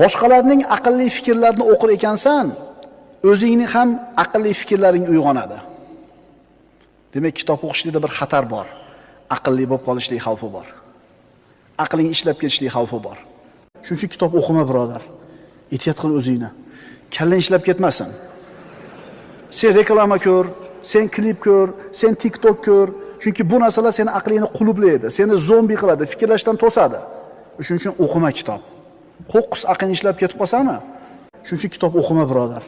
boshqalarning aqlli fikrlarini o'qir ekansan, o'zingni ham aqlli fikrlaring uyg'onadi. Demak, kitob o'qishlikda bir xatar bor. Aqlli bo'lib qolishlik xavfi bor. Aqling ishlab ketishlik xavfi bor. Shuning uchun kitob o'qima, birodar. Ehtiyot qil o'zingni. Kallang ishlab ketmasin. Sen reklama ko'r, sen klip ko'r, sen TikTok ko'r. Chunki bu narsalar seni aqlingni qulublaydi, seni zombi qiladi, fikrlashdan to'sadi. Shuning uchun o'qima kitob. Ho'qis aqling ishlab ketib qolsami? Shuning uchun kitob o'qima, birodar.